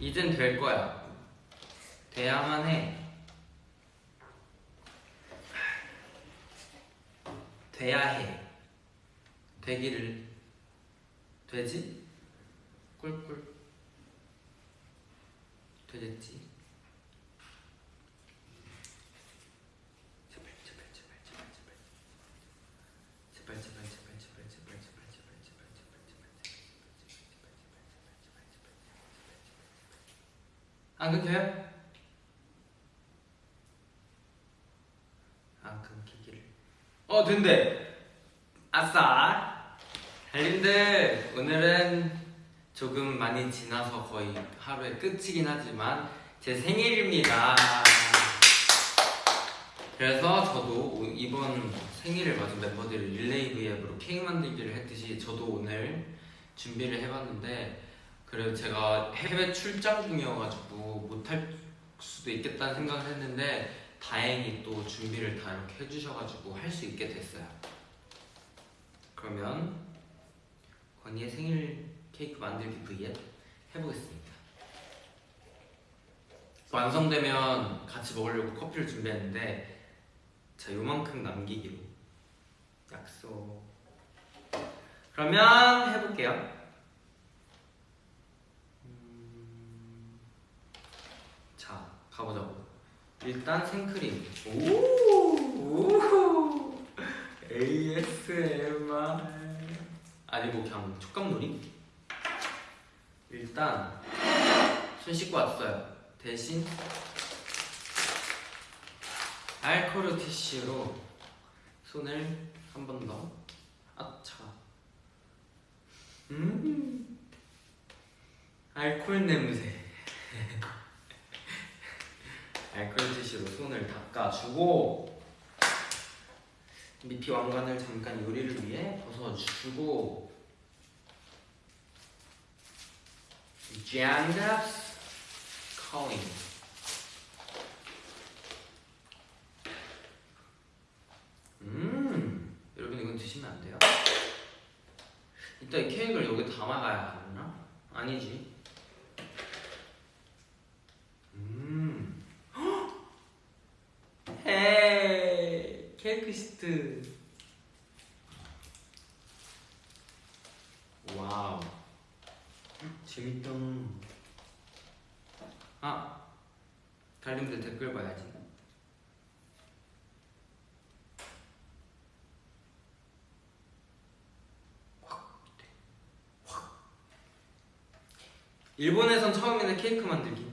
이젠 될 거야. 돼야만 해. 돼야 해. 되기를 되지? 꿀꿀 되겠지? 안 끊겨요? 안 끊기기를. 어 된대. 아싸. 달님들 오늘은 조금 많이 지나서 거의 하루의 끝이긴 하지만 제 생일입니다. 그래서 저도 오- 이번 생일을 맞은 멤버들이 릴레이 브이앱으로 케이크 만들기를 했듯이 저도 오늘 준비를 해봤는데 그래도 제가 해외 출장 중이어가지고 못할 수도 있겠다는 생각을 했는데 다행히 또 준비를 다 이렇게 해주셔가지고 할 수 있게 됐어요. 그러면 건이의 생일 케이크 만들기 브이앱 해보겠습니다. 완성되면 같이 먹으려고 커피를 준비했는데 자 요만큼 남기기로 약속. 그러면 해볼게요. 음, 자 가보자고. 일단 생크림. 오, 오, ASMR. 아니고 그냥 촉감놀이. 일단 손 씻고 왔어요. 대신 알코올 티슈로 손을 한 번 더. 아차. 음. 알코올 냄새. 티슈로 손을 닦아주고 미피 왕관을 잠깐 요리를 위해 벗어주고 짠답스 코인. 음 여러분 이건 드시면 안 돼요? 이따 이 케이크를 여기 담아가야 하나? 아니지 음 헤이 시트. 와우. 재밌다 아 달님들 댓글 봐야지 일본에선 처음에는 케이크 만들기.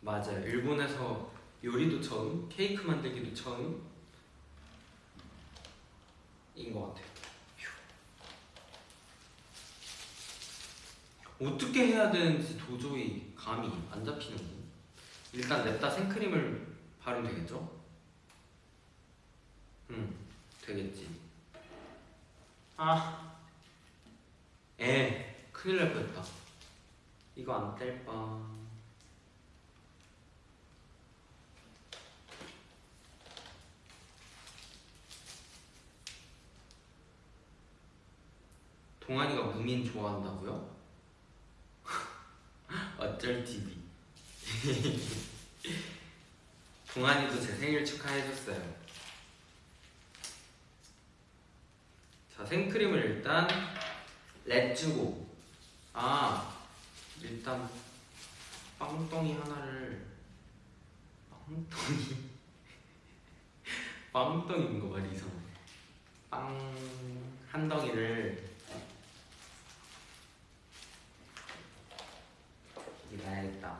맞아요. 일본에서 요리도 처음 케이크 만들기도 처음 인것 같아요 휴. 어떻게 해야 되는지 도저히 감이 안 잡히는 일단 냅다 생크림을 바르면 되겠죠? 응 되겠지 아 에, 큰일 날 뻔했다 이거 안 뗄 뻔. 동환이가 무민 좋아한다고요? 어쩔 TV. 동환이도 제 생일 축하해줬어요. 자, 생크림을 일단 렛 주고. 아, 일단 빵덩이 하나를 빵덩이 빵덩이인 거 말이 이상해 빵 한 덩이를 여기 놔야겠다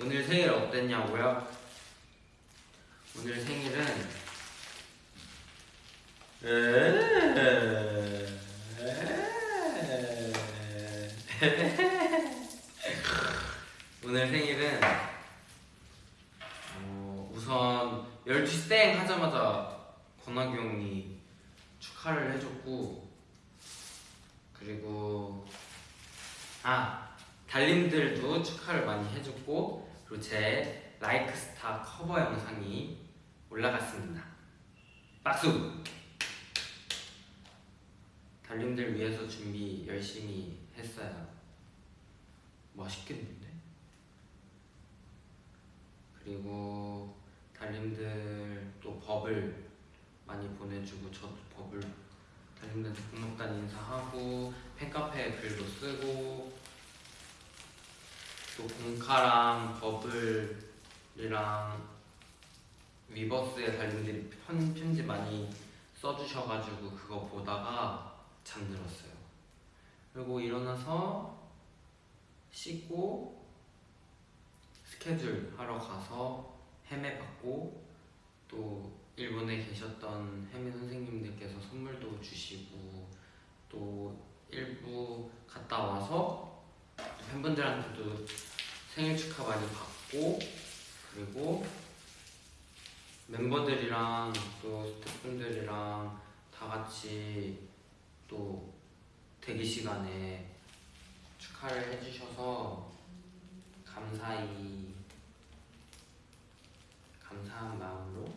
오늘 생일 어땠냐고요? 오늘 생일은 오늘 생일은 어, 우선 12시 땡 하자마자 권학이 형이 축하를 해줬고 그리고 아 달님들도 축하를 많이 해줬고 그리고 제 라이크스타 커버 영상이 올라갔습니다 박수! 달님들 위해서 준비 열심히 했어요. 맛있겠는데? 그리고 달님들 또 버블 많이 보내주고 저도 버블 달님들한테 고맙다는 인사하고 팬카페에 글도 쓰고 또 공카랑 버블이랑 위버스에 달님들이 편, 편지 많이 써주셔가지고 그거 보다가 잠들었어요. 그리고 일어나서 씻고 스케줄 하러 가서 헤매 받고 또 일본에 계셨던 헤매 선생님들께서 선물도 주시고 또 일부 갔다 와서 팬분들한테도 생일 축하 많이 받고 그리고 멤버들이랑 또 스태프분들이랑 다 같이 또 대기 시간에 축하를 해주셔서 감사히 감사한 마음으로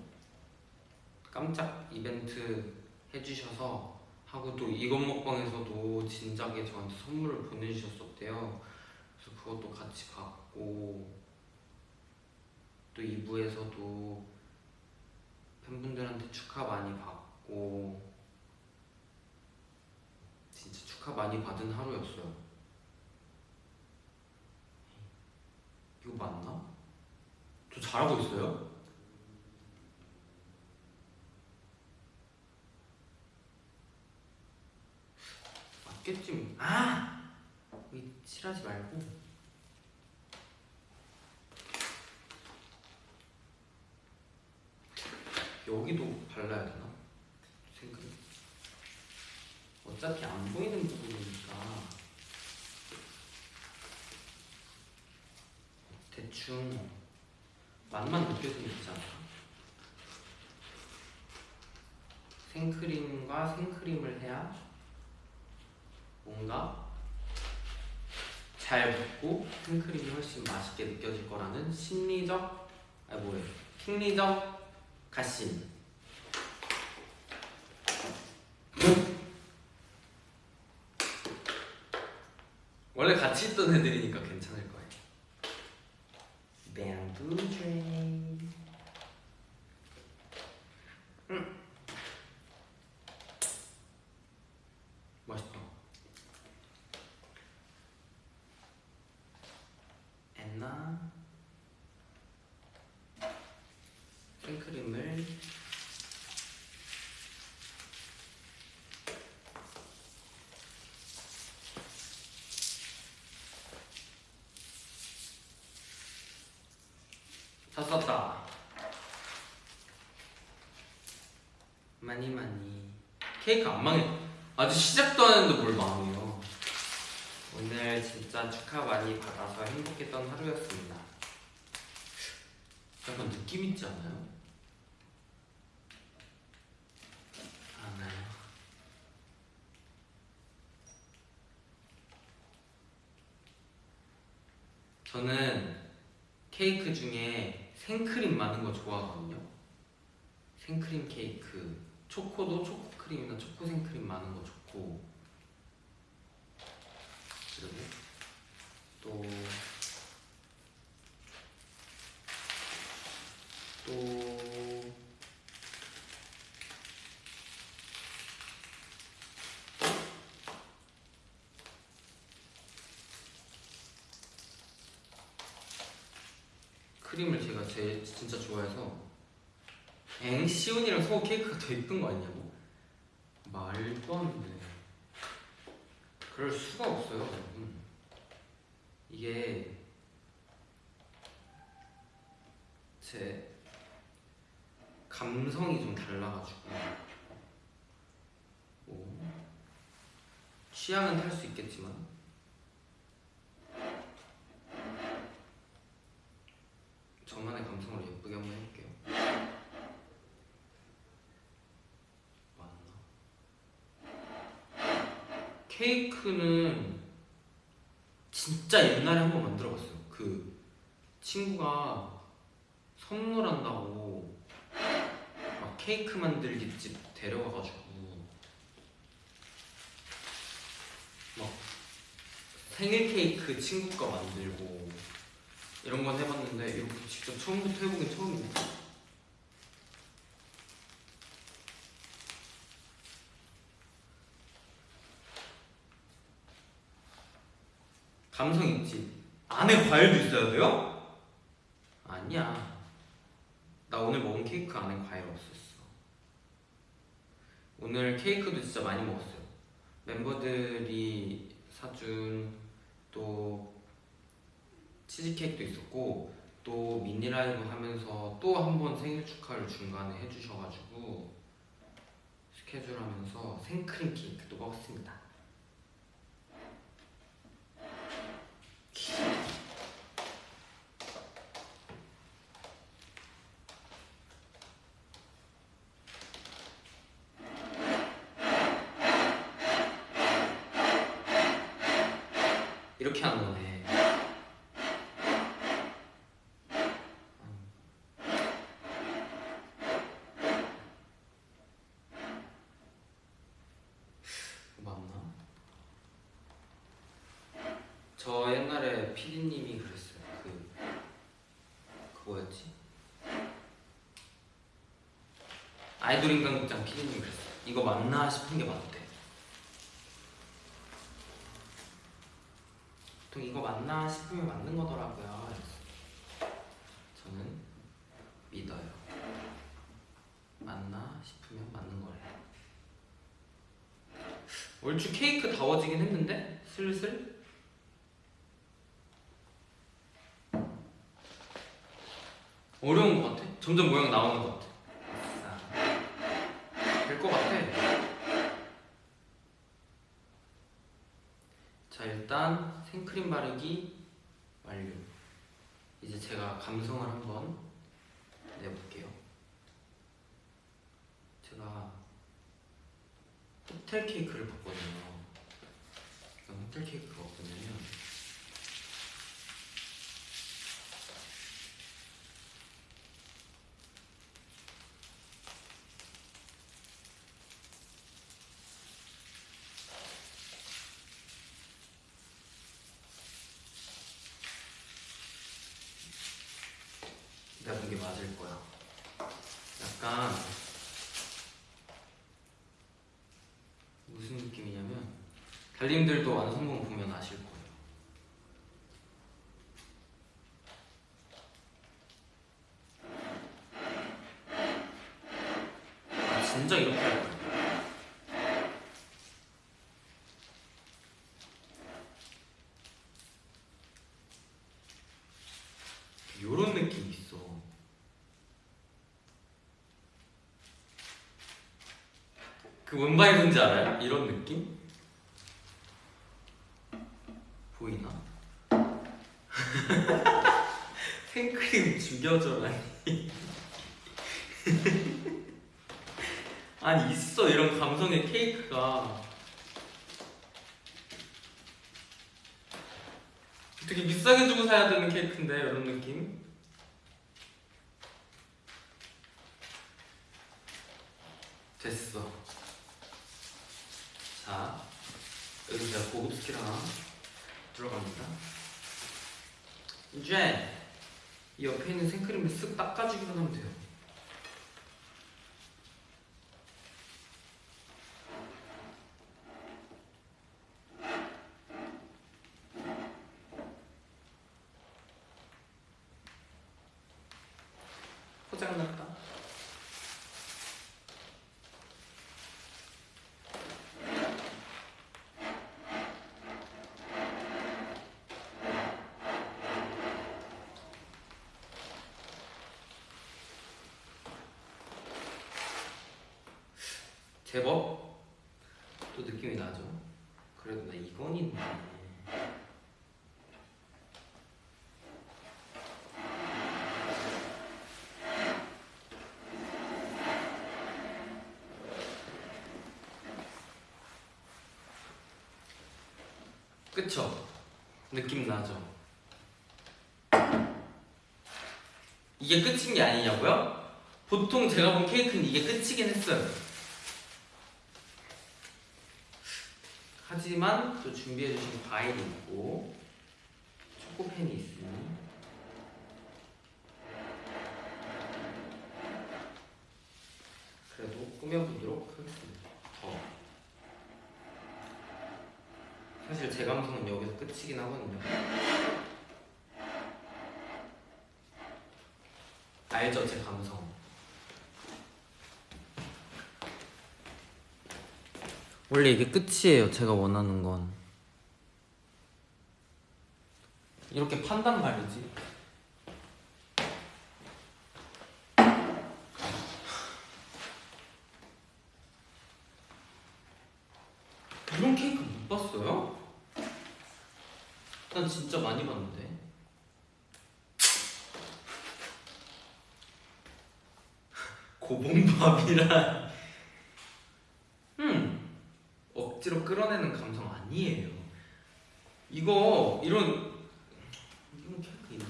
깜짝 이벤트 해주셔서 하고 또 이것 먹방에서도 진작에 저한테 선물을 보내주셨었대요. 그래서 그것도 같이 받고 또 2부에서도 팬분들한테 축하 많이 받고 진짜 축하 많이 받은 하루였어요. 이거 맞나? 저 잘하고 있어요? 맞겠지. 아! 여기 칠하지 말고. 여기도 발라야 되나? 생각. 어차피 안 보이는 부분이니까 대충 맛만 느껴지면 되지 않나? 생크림과 생크림을 해야 뭔가 잘 붙고 생크림이 훨씬 맛있게 느껴질 거라는 심리적 아 뭐예요? 심리적 가심 원래 같이 있던 애들이니까 괜찮을 거예요. Bamboo train. 음. 맛있다. 엔나 생크림을 다 썼다. 많이 많이. 케이크 안 망해. 아직 시작도 안 했는데 뭘 망해요. 오늘 진짜 축하 많이 받아서 행복했던 하루였습니다. 약간 느낌 있지 않아요? 않아요. 저는 케이크 중에 생크림 많은 거 좋아하거든요. 생크림 케이크, 초코도 초코크림이나 초코 생크림 많은 거 좋고. 그리고 또 또, 크림을 제가 제일 진짜 좋아해서 엥 시온이랑 소 케이크가 더 예쁜 거 아니냐고 말도 안 돼. 그럴 수가 없어요, 여러분. 이게 제 감성이 좀 달라가지고 뭐 취향은 탈 수 있겠지만 저만의 감성으로 예쁘게 한번 해볼게요. 맞나? 케이크는 진짜 옛날에 한 번 만들어 봤어요. 그 친구가 선물한다고 막 케이크 만들기 집 데려가가지고 막 생일 케이크 친구 거 만들고 이런 건 해봤는데 이렇게 직접 처음부터 해보긴 처음이네. 감성 있지. 안에 과일도 있어야 돼요? 아니야. 나 오늘 먹은 케이크 안에 과일 없었어. 오늘 케이크도 진짜 많이 먹었어요. 멤버들이 사준 또 치즈케이크도 있었고 또 미니 라이브 하면서 또 한 번 생일 축하를 중간에 해주셔가지고 스케줄 하면서 생크림 케이크도 먹었습니다. 이렇게 하는 거네. 맞나? 저 옛날에 피디님이 그랬어요. 그 그거였지? 아이돌 인간극장 피디님이 그랬어요. 이거 맞나 싶은 게 맞대. 보통 이거 맞나 싶으면 맞는 거더라고요. 그래서 저는 믿어요. 맞나 싶으면 맞는 거래요. 다워지긴 했는데 슬슬 어려운 것 같아. 점점 모양 나오는 것 같아. 될 것 같아. 자 일단 생크림 바르기 완료. 이제 제가 감성을 한번 내볼게요. 제가 호텔 케이크를 봤거든요. 호텔 케이크가 어떠냐면 내가 본게 맞을 거야. 약간 무슨 느낌이냐면 달님들도 완성본 보면 아실 거예요. 아 진짜 이렇게 할 거예요. 요런 느낌이 있어. 그뭔 말인지 알아요? 이런 느낌? 보이나? 생크림 죽여줘라니. 아니 있어 이런 감성의 케이크가. 되게 비싸게 주고 사야 되는 케이크인데 이런 느낌? 됐어. 자, 여기 제가 고급 스킬 하나 들어갑니다. 이제 이 옆에 있는 생크림을 쓱 닦아주기만 하면 돼요. 포장났다. 제법 또 느낌이 나죠. 그래도 나 이건 있네. 그쵸? 느낌 나죠? 이게 끝인 게 아니냐고요? 보통 제가 본 케이크는 이게 끝이긴 했어요. 하지만 또 준비해주신 과일이 있고 초코펜이 있으니 그래도 꾸며보도록 하겠습니다. 더. 사실 제 감성은 여기서 끝이긴 하거든요. 알죠, 제 감성. 원래 이게 끝이에요. 제가 원하는 건 이렇게 판단 말이지. 이런 케이크 못 봤어요? 난 진짜 많이 봤는데. 고봉밥이란. 음. 억지로 끌어내는 감성 아니에요. 이거 이런 이런 케이크 있나?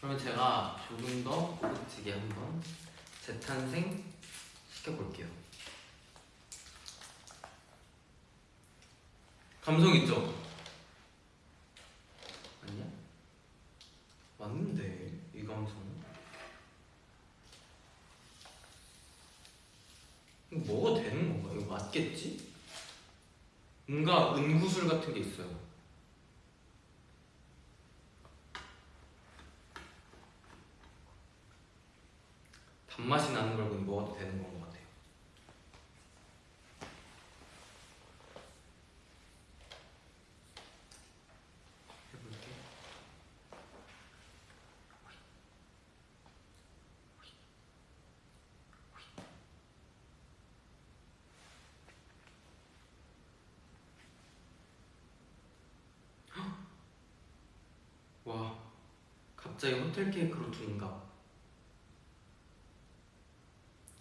그러면 제가 조금 더 고급지게 한번 재탄생 시켜볼게요. 감성 있죠? 아니야? 맞는데 이 감성. 이거 먹어도 되는 건가? 맞겠지? 뭔가 은구술 같은 게 있어요. 단맛이 나는 걸 먹어도 되는 건것 같아요. 해볼게. 와, 갑자기 호텔 케이크로 둔갑.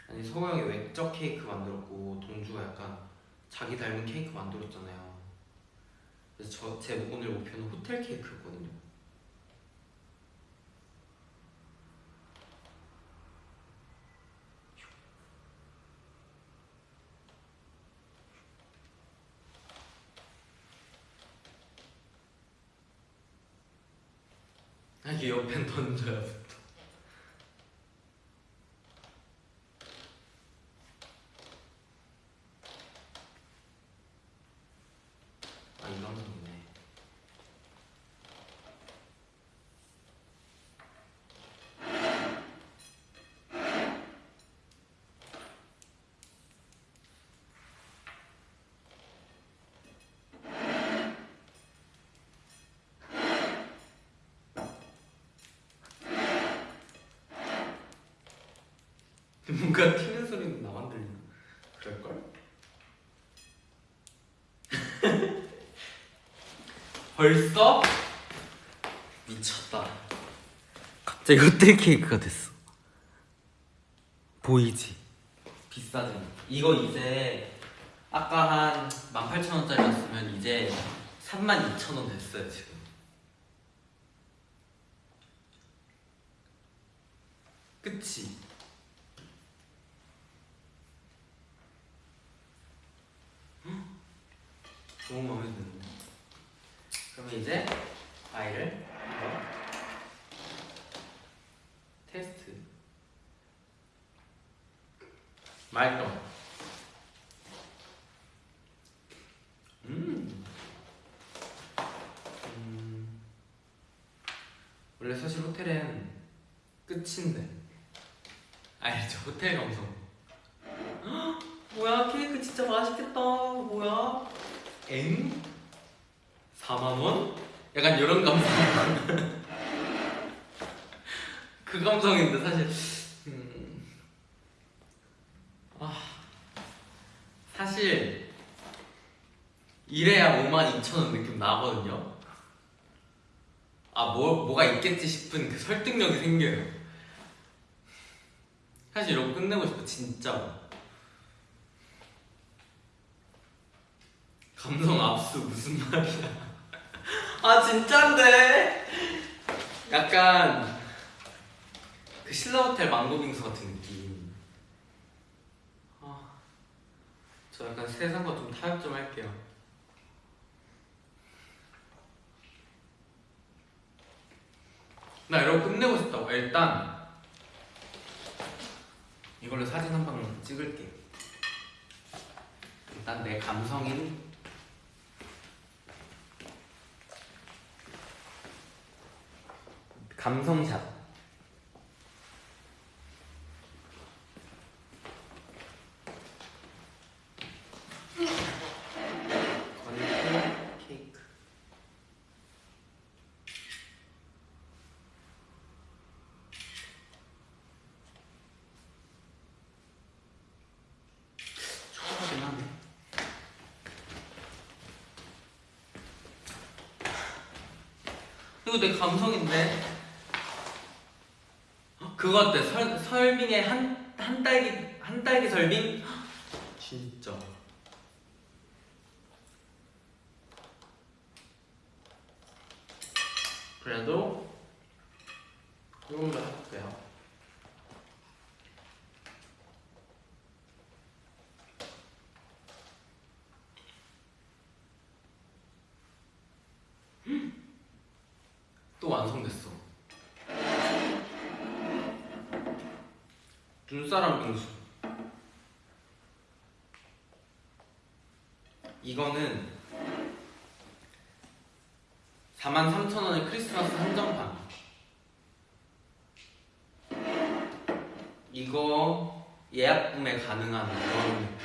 아니 서호 형이 외적 케이크 만들었고 동주가 약간 자기 닮은 케이크 만들었잖아요. 그래서 저 제 오늘 목표는 호텔 케이크였거든요. 아, 이게 옆에 던져요. 아, 이 감성이네. 뭔가 튀는 소리는 나만 들리나? 그럴걸? 벌써? 미쳤다. 갑자기 호텔 케이크가 됐어. 보이지? 비싸지. 이거 이제 아까 한 18,000원짜리였으면 이제 32,000원 됐어요, 지금. 무슨 말이야. 아 진짠데? 약간 그 신라호텔 망고빙수 같은 느낌. 아, 저 약간 세상과 좀 타협 좀 할게요. 나 이러고 끝내고 싶다고. 일단 이걸로 사진 한 방 찍을게. 일단 내 감성인 감성샷. 이거 내 감성인데. 어? 그거 어때? 설, 설빙의 한, 한 딸기, 한 딸기 설빙? 진짜. 그래도 이걸로 해볼게요. 또 완성됐어. 눈사람 빙수. 이거는 43,000원의 크리스마스 한정판. 이거 예약 구매 가능한 그런 느낌.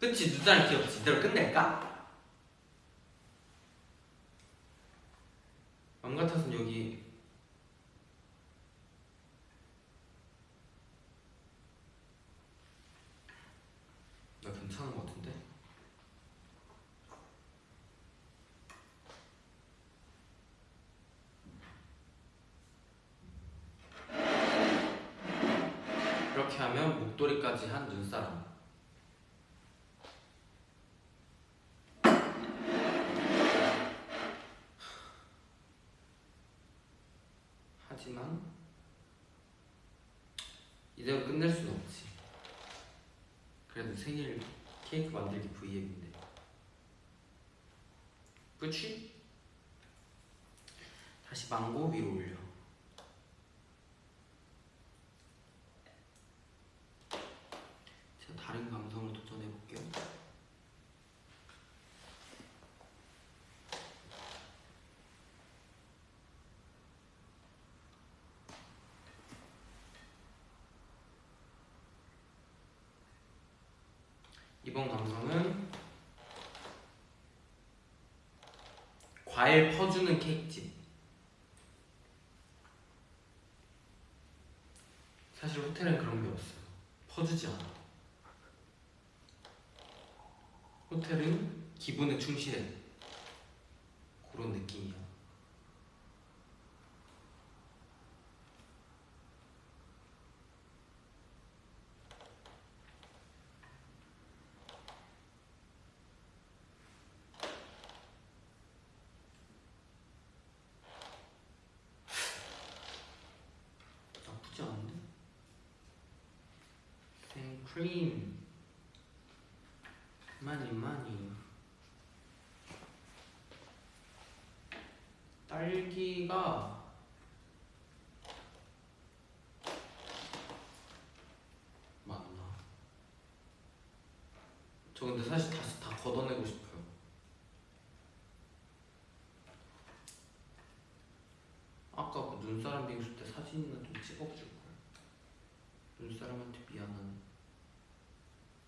그치 눈사람 귀엽지? 이대로 끝낼까? 맘 같아선 여기 나 괜찮은 것 같은데? 이렇게 하면 목도리까지 한 눈사람 하지만 이대로 끝낼 순 없지 그래도 생일 케이크 만들기 V앱인데 그치? 다시 망고 위로 올려 제가 다른 감성을 도전해볼게요 이번 감성은 과일 퍼주는 케이크집. 사실 호텔은 그런 게 없어요. 퍼주지 않아. 호텔은 기분에 충실해. 그런 느낌이야. 나쁘지 않은데? 생크림 많이 많이 딸기가 맞나? 저 근데 사실 다시 다 걷어내고 싶어요 아까 그 눈사람 빙수 때 사진이나 좀 찍어줄 거야. 눈사람한테 미안한.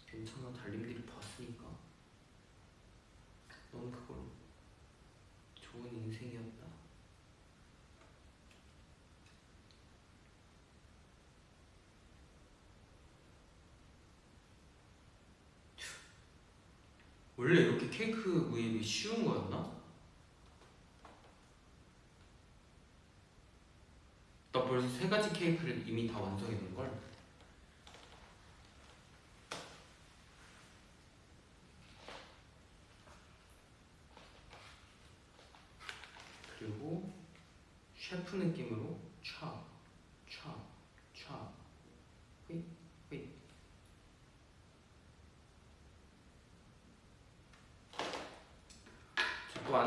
괜찮아 달님들이 봤으니까. 넌 그걸로 좋은 인생이었다. 원래 이렇게 케이크 구입이 쉬운 거였나? 나 벌써 세 가지 케이크를 이미 다 완성해 놓은 걸. 그리고 셰프 느낌으로 차, 차,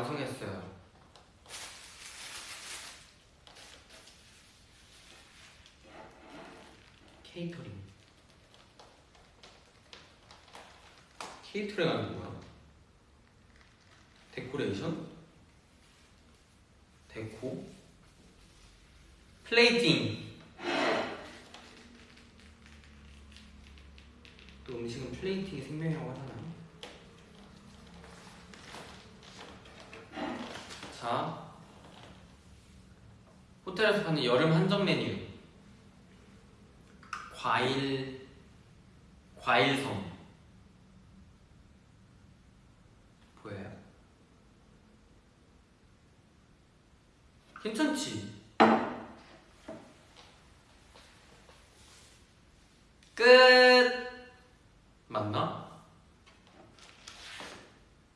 방송했어요. 케이터링. 케이터링 하는 뭐야? 데코레이션? 데코? 플레이팅. 호텔에서 파는 여름 한정 메뉴. 과일 과일섬 보여요? 괜찮지? 끝 맞나?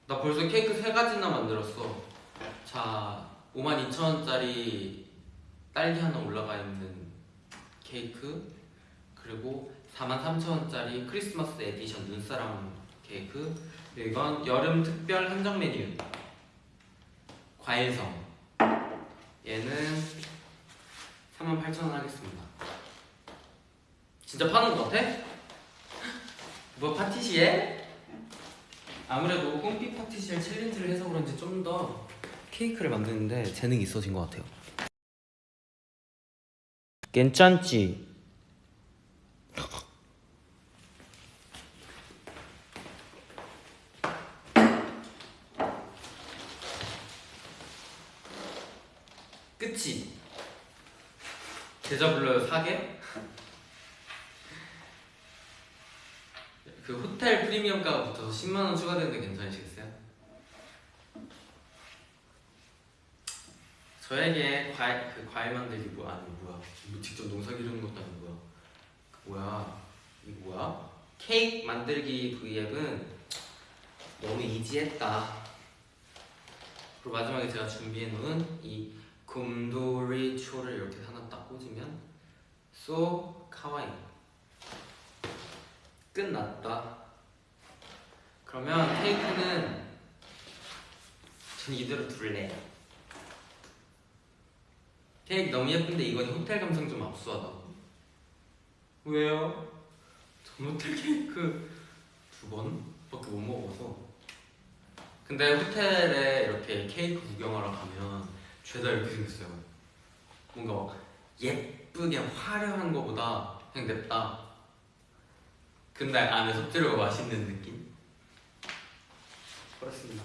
나 벌써 케이크 세 가지나 만들었어 자 52,000원짜리 딸기 하나 올라가 있는 케이크 그리고 43,000원짜리 크리스마스 에디션 눈사람 케 이건 여름 특별 한정 메뉴 과일성 얘는 38,000원 하겠습니다 진짜 파는 것 같아? 뭐 파티시에? 아무래도 꽁피 파티시에 챌린지를 해서 그런지 좀 더 케이크를 만드는데 재능이 있어진 것 같아요 괜찮지? 끝이 계좌 불러요 사계? 그 호텔 프리미엄가가 붙어서 10만원 추가되는데 괜찮으시겠어요? 저에게 과일, 그 과일 만들기 뭐 아니 뭐야. 뭐 직접 농사 기르는 것도 아니고 뭐야. 그 뭐야. 이거 뭐야? 케이크 만들기 V앱은 너무 이지했다. 그리고 마지막에 제가 준비해 놓은 이 곰돌이 초를 이렇게 딱 꽂으면 쏘 카와이. 끝났다. 그러면 케이크는 전 이대로 둘래 케이크 너무 예쁜데 이건 호텔 감성 좀 압수하다고 왜요? 전 호텔 케이크 두 번밖에 못 먹어서. 근데 호텔에 이렇게 케이크 구경하러 가면 죄다 이렇게 생겼어요. 뭔가 막 예쁘게 화려한 거보다 그냥 냅다 근데 안에 속재료가 맛있는 느낌? 그렇습니다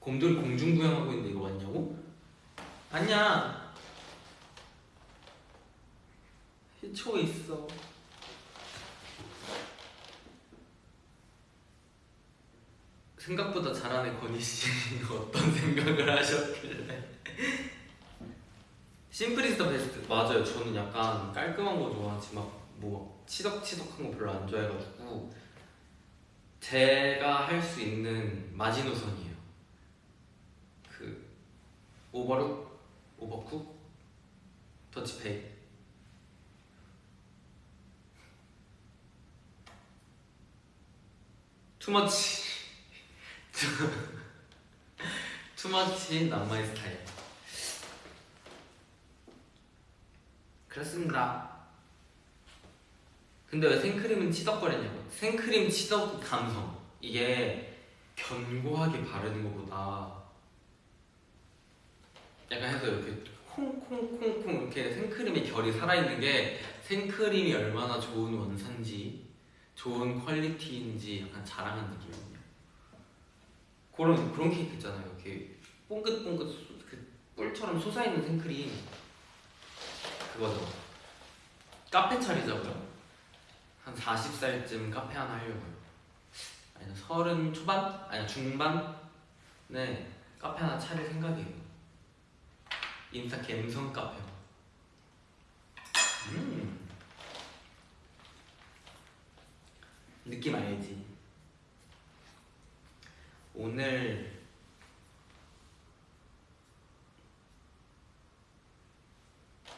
곰돌이 공중부양하고 있는데 이거 맞냐고? 아니야 희초 있어 생각보다 잘하네 건희 씨 어떤 생각을 하셨길래? simple is the best. 맞아요. 저는 약간 깔끔한 거 좋아하지. 막뭐 치덕치덕한 거 별로 안 좋아해가지고 제가 할 수 있는 마지노선이에요. 그 overlook? overcook? 더치페이? 투머치 투머치 남마의 스타일 그렇습니다. 근데 왜 생크림은 치덕거리냐고. 생크림 치덕 감성. 이게 견고하게 바르는 것보다 약간 해서 이렇게 콩콩콩콩 이렇게 생크림의 결이 살아있는 게 생크림이 얼마나 좋은 원산지 좋은 quality인지 약간 자랑한 느낌이거든요 그런 그런 케이크 있잖아요. 이렇게 뽕긋뽕긋 소- 그 뿔처럼 솟아있는 생크림. 그거죠. 카페 차리자고요. 한 40살쯤 카페 하나 하려고요. 아니 서른 초반? 아니 중반에 카페 하나 차릴 생각이에요. 인스타 갬성 카페 음. 느낌 알지? 오늘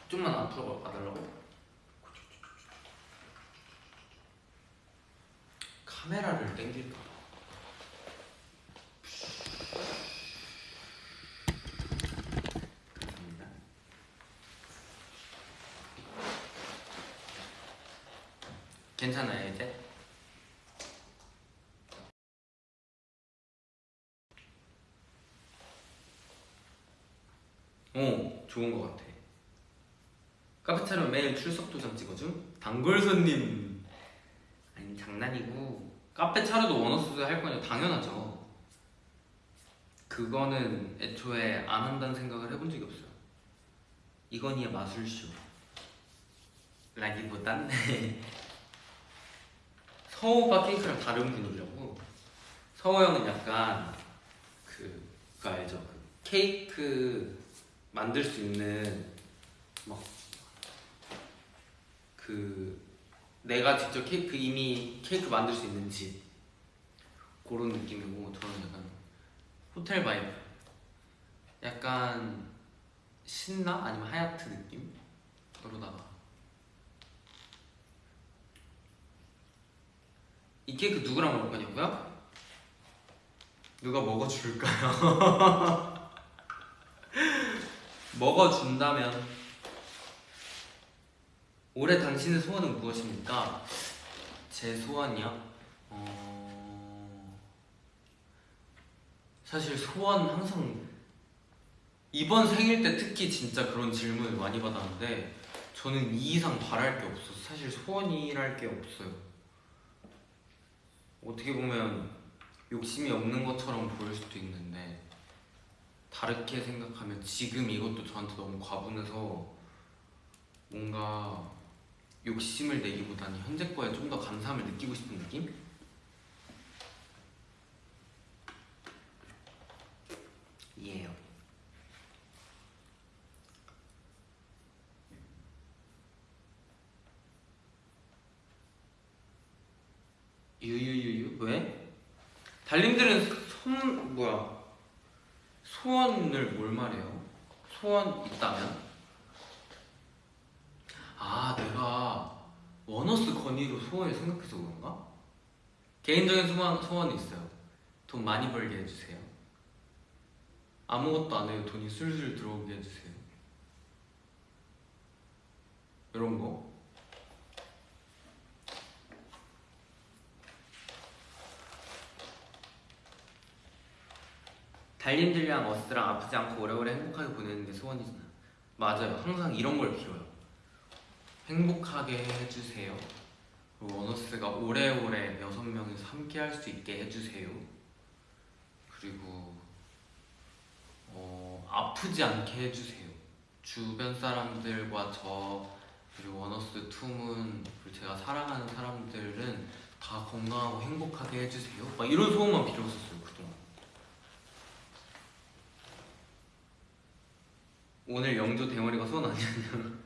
좀만 앞으로 가달라고? 카메라를 땡길까 괜찮아요 이제? 오 좋은 것 같아. 카페 차려 매일 출석 도장 찍어줌? 단골 손님. 아니 장난이고. 카페 차려도 원어스 할 거냐 당연하죠. 그거는 애초에 안 한다는 생각을 해본 적이 없어요. 이건희의 마술쇼. 라기보단 서호가 케이크랑 다른 분이라고. 서호 형은 약간 그 그거 알죠? 그 케이크 만들 수 있는 막 그 내가 직접 케이크 이미 케이크 만들 수 있는 집. 그런 느낌이고 저는 약간 호텔 vibe. 약간 신나? 아니면 하얏트 느낌? 그러다가. 이 케이크 누구랑 먹을 거냐고요? 누가 먹어줄까요? 먹어준다면 올해 당신의 소원은 무엇입니까? 제 소원이요? 어... 사실 소원 항상 이번 생일 때 특히 진짜 그런 질문을 많이 받았는데 저는 이 이상 바랄 게 없어서 사실 소원이랄 게 없어요 어떻게 보면 욕심이 없는 것처럼 보일 수도 있는데 다르게 생각하면 지금 이것도 저한테 너무 과분해서 뭔가 욕심을 내기보다는 현재 거에 좀 더 감사함을 느끼고 싶은 느낌? 이해요 유유유유 왜? 달님들은 손 뭐야 소원을 뭘 말해요? 소원 있다면? 아 내가 원어스 건의로 소원을 생각해서 그런가? 개인적인 소원, 소원이 있어요 돈 많이 벌게 해주세요 아무것도 안 해요 돈이 술술 들어오게 해주세요 이런 거 달님들이랑 어스랑 아프지 않고 오래오래 행복하게 보내는 게 소원이잖아. 맞아요. 항상 이런 걸 빌어요. 행복하게 해주세요. 그리고 원어스가 오래오래 여섯 명이서 함께 할 수 있게 해주세요. 그리고 어, 아프지 않게 해주세요. 주변 사람들과 저 그리고 원어스 툼은 그리고 제가 사랑하는 사람들은 다 건강하고 행복하게 해주세요. 막 이런 소원만 빌었었어요 그동안 오늘 영조 대머리가 소원 아니었냐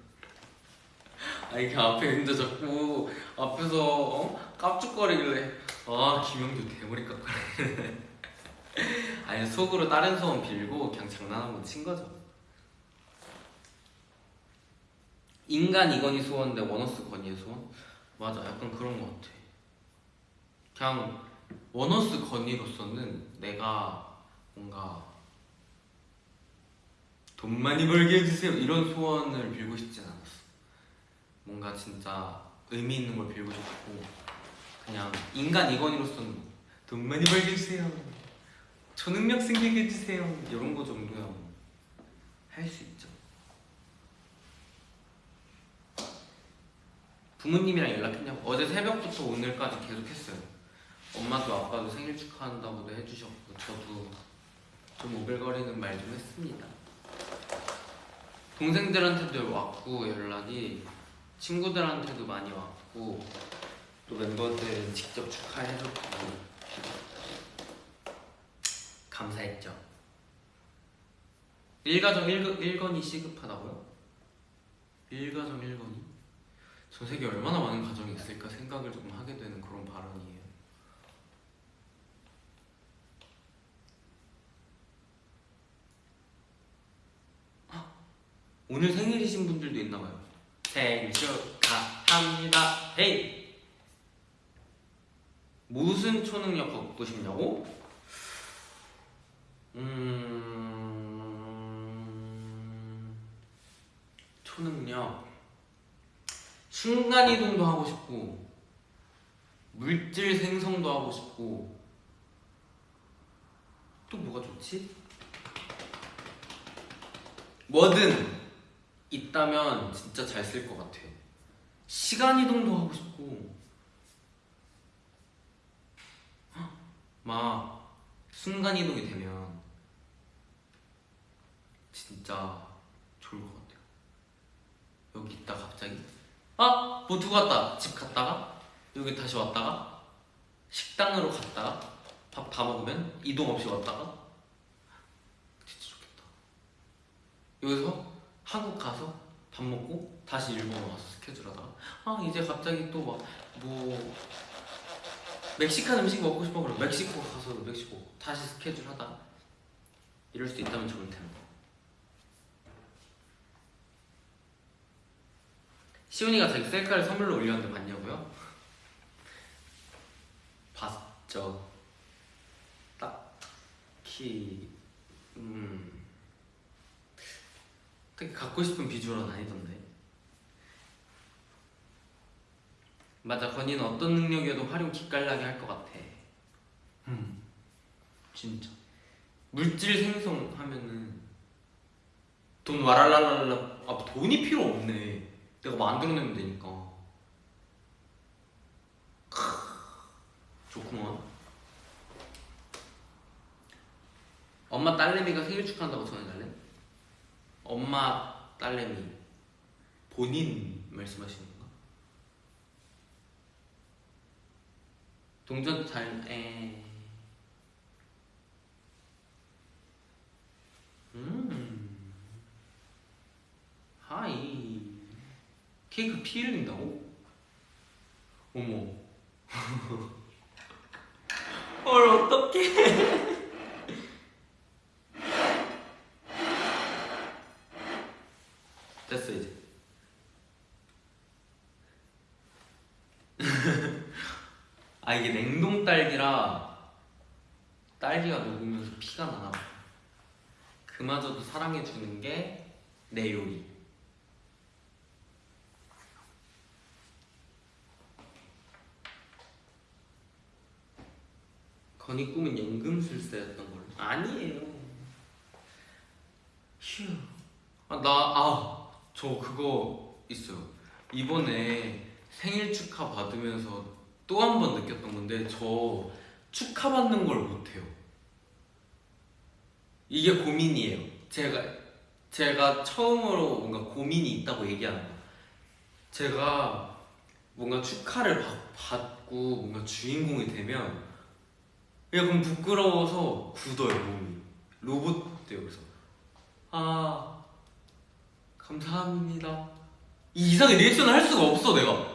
아 이렇게 앞에 앉아 자꾸 앞에서 어? 깝죽거리길래 아 김영조 대머리 깎아라 아니 속으로 다른 소원 빌고 그냥 장난 한번 친 거죠 인간 이건희 소원 대 원어스 건희의 소원? 맞아 약간 그런 거 같아 그냥 원어스 건희로서는 내가 뭔가 돈 많이 벌게 해주세요. 이런 소원을 빌고 싶진 않았어. 뭔가 진짜 의미 있는 걸 빌고 싶고 그냥 인간 이건희로서는 돈 많이 벌게 해주세요. 초능력 생기게 해주세요. 이런 거 정도야 할 수 있죠. 부모님이랑 연락했냐고. 어제 새벽부터 오늘까지 계속 했어요. 엄마도 아빠도 생일 축하한다고도 해주셨고 저도 좀 오글거리는 말 좀 했습니다 동생들한테도 왔고 연락이 친구들한테도 많이 왔고 또 멤버들 직접 축하해줬고 감사했죠. 1가정 1, 건이 시급하다고요? 1가정 1건이? 전 세계 얼마나 많은 가정이 있을까 생각을 조금 하게 되는 그런 발언이에요. 오늘 생일이신 분들도 있나봐요. 생일 축하합니다. 헤이! 무슨 초능력 갖고 싶냐고? 음... 초능력 순간이동도 하고 싶고 물질 생성도 하고 싶고 또 뭐가 좋지? 뭐든 있다면 진짜 잘 쓸 것 같아요. 시간 이동도 하고 싶고. 헉, 막 순간 이동이 되면 진짜 좋을 것 같아요. 여기 있다 갑자기. 아! 뭐 두고 왔다. 집 갔다가? 여기 다시 왔다가? 식당으로 갔다가? 밥 다 먹으면? 이동 없이 왔다가? 진짜 좋겠다. 여기서 한국 가서 밥 먹고 다시 일본 와서 스케줄 하다가 아 이제 갑자기 또 막 뭐 멕시칸 음식 먹고 싶어 그래 멕시코 가서 멕시코 다시 스케줄 하다가 이럴 수 있다면 좋을 텐데 시훈이가 자기 셀카를 선물로 올렸는데 봤냐고요? 봤죠. 딱히 음 특히 갖고 싶은 비주얼은 아니던데. 맞아, 건이는 어떤 능력이어도 활용 기깔나게 할 것 같아. 음, 진짜. 물질 생성하면은 돈 와랄랄랄라 아 돈이 필요 없네. 내가 만들어내면 되니까. 크, 좋구만. 엄마 딸내미가 생일 축하한다고 전해달래? 엄마 딸내미 본인 말씀하시는 건가? 동전 잘 에. 음. 케이크 피 흘린다고? 어머. 헐 어떡해. 됐어 이제. 아 이게 냉동 딸기라 딸기가 녹으면서 피가 나나 봐. 그마저도 사랑해 주는 게 내 요리. 건이 꿈은 연금술사였던 걸로. 아니에요. 휴. 아, 나, 아, 저 그거 있어요. 이번에 생일 축하 받으면서 또 한 번 느꼈던 건데, 저 축하받는 걸 못해요. 이게 고민이에요. 제가, 제가 처음으로 뭔가 고민이 있다고 얘기하는 거. 제가 뭔가 축하를 받, 받고 뭔가 주인공이 되면 약간 부끄러워서 굳어요, 몸이. 로봇 돼요, 그래서. 아, 감사합니다. 이 이상의 리액션을 할 수가 없어 내가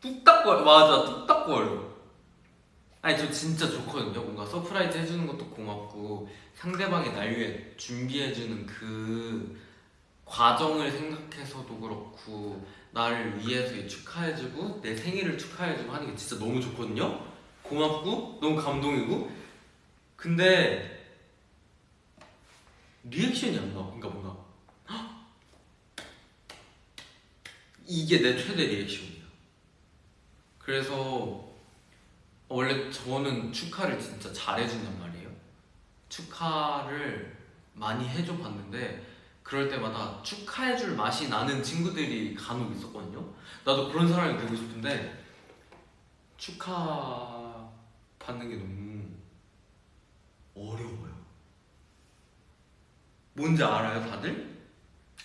뚝딱거려. 맞아 뚝딱거려. 아니 저 진짜 좋거든요. 뭔가 surprise 해주는 것도 고맙고 상대방이 날 위해 준비해주는 그 과정을 생각해서도 그렇고 나를 위해서 축하해주고 내 생일을 축하해주고 하는 게 진짜 너무 좋거든요? 고맙고 너무 감동이고. 근데 reaction이 안 나와 그러니까 뭔가 이게 내 최대 reaction이야. 그래서 원래 저는 축하를 진짜 잘해준단 말이에요. 축하를 많이 해줘 봤는데 그럴 때마다 축하해줄 맛이 나는 친구들이 간혹 있었거든요. 나도 그런 사람이 되고 싶은데 축하 받는 게 너무 어려워요. 뭔지 알아요, 다들?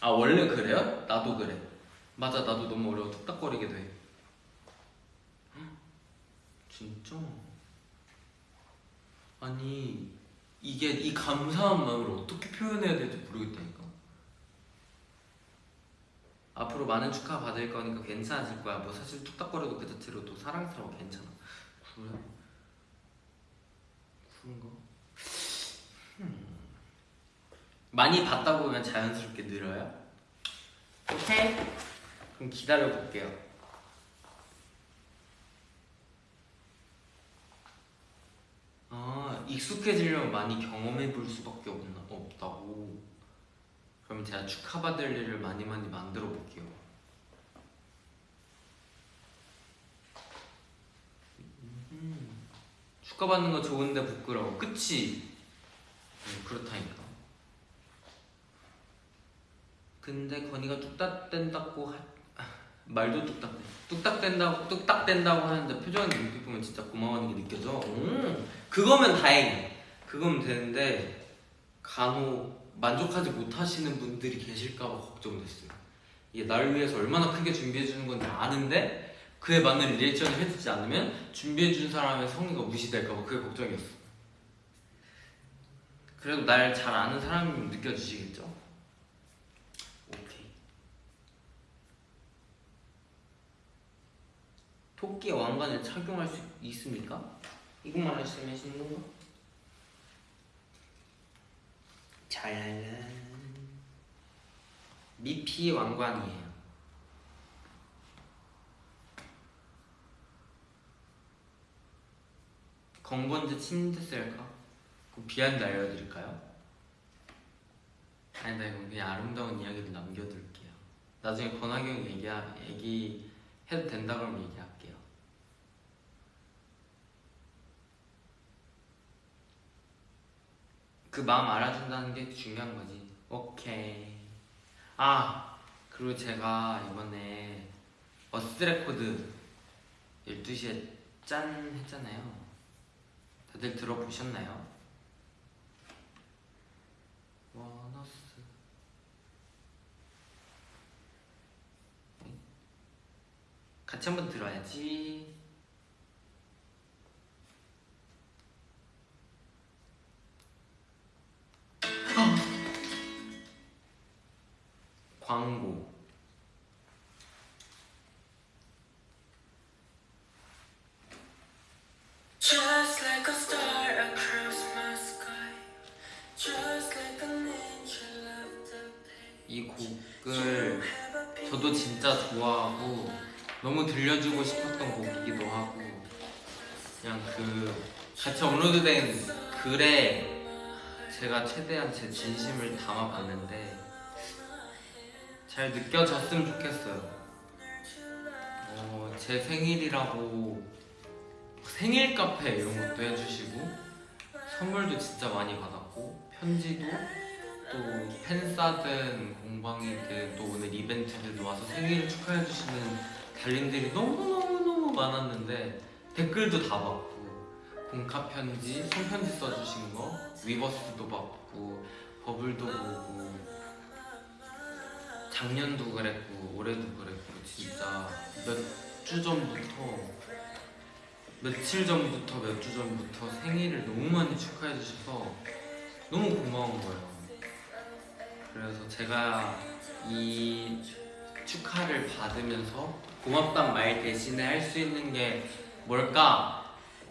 아 원래 그래요? 나도 그래. 맞아 나도 너무 어려워 뚝딱거리게 돼 헉, 진짜 아니 이게 이 감사한 마음을 어떻게 표현해야 될지 모르겠다니까 앞으로 많은 축하 받을 거니까 괜찮아질 거야 뭐 사실 뚝딱거려도 그 자체로도 사랑스러워 괜찮아 그래? 그런가? 음. 많이 받다 보면 자연스럽게 늘어요? 오케이 그럼 기다려 볼게요. 아 익숙해지려면 많이 경험해 볼 수밖에 없나, 없다고. 그럼 제가 축하받을 일을 많이 많이 만들어 볼게요. 음, 축하받는 거 좋은데 부끄러워. 그치? 네, 그렇다니까. 근데 건이가 뚝딱댄다고 할 아, 말도 뚝딱대. 뚝딱댄다고 뚝딱댄다고 하는데 표정 눈빛 보면 진짜 고마워하는 게 느껴져. 음, 그거면 다행이야. 그거면 되는데 간혹 만족하지 못하시는 분들이 계실까봐 걱정됐어요. 이게 나를 위해서 얼마나 크게 준비해 주는 건지 아는데 그에 맞는 리액션을 해주지 않으면 준비해 준 사람의 성의가 무시될까봐 그게 걱정이었어. 그래도 날 잘 아는 사람이면 느껴지시겠죠? 오케이. 토끼 왕관을 착용할 수 있습니까? 이것만 하시면 하시는 건가? 잘 미피 왕관이에요. 건번지 침대 셀까? 그 비하인드 알려드릴까요? 아니 나 이건 그냥 아름다운 이야기를 남겨둘게요. 나중에 권하경 얘기 얘기 해도 된다 그러면 얘기할게요. 그 마음 알아준다는 게 중요한 거지. 오케이. 아 그리고 제가 이번에 어스 레코드 12시에 짠 했잖아요. 다들 들어보셨나요? 원어스 같이 한번 들어야지. 광고. Just like a star across my sky. Just like an angel of day. 이 곡을 저도 진짜 좋아하고 너무 들려주고 싶었던 곡이기도 하고 그냥 그 같이 업로드된 글에 제가 최대한 제 진심을 담아봤는데 잘 느껴졌으면 좋겠어요. 어, 제 생일이라고 생일 카페 이런 것도 해주시고 선물도 진짜 많이 받았고 편지도 또 팬싸든 공방이든 또 오늘 이벤트들도 와서 생일을 축하해주시는 달님들이 너무너무너무 많았는데 댓글도 다 받고 공카 편지, 손편지 써주신 거 위버스도 받고 버블도 보고 작년도 그랬고 올해도 그랬고 진짜 몇 주 전부터 며칠 전부터 몇 주 전부터 생일을 너무 많이 축하해 주셔서 너무 고마운 거예요. 그래서 제가 이 축하를 받으면서 고맙단 말 대신에 할 수 있는 게 뭘까